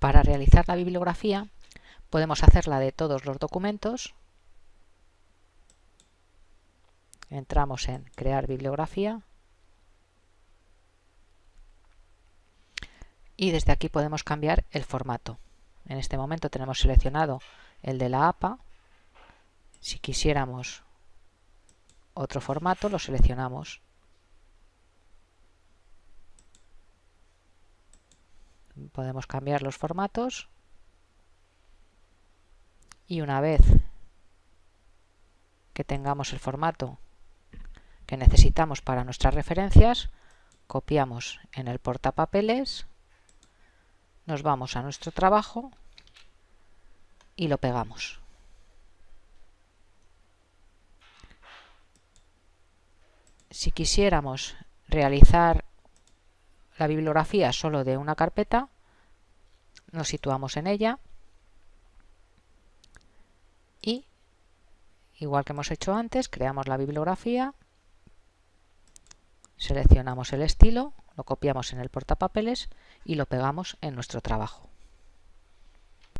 realizar la bibliografía podemos hacerla de todos los documentos. Entramos en crear bibliografía. Y desde aquí podemos cambiar el formato. En este momento tenemos seleccionado el de la APA. Si quisiéramos otro formato, lo seleccionamos. Podemos cambiar los formatos y una vez que tengamos el formato que necesitamos para nuestras referencias, copiamos en el portapapeles, nos vamos a nuestro trabajo y lo pegamos. Si quisiéramos realizar la bibliografía solo de una carpeta, nos situamos en ella y, igual que hemos hecho antes, creamos la bibliografía, seleccionamos el estilo, lo copiamos en el portapapeles y lo pegamos en nuestro trabajo.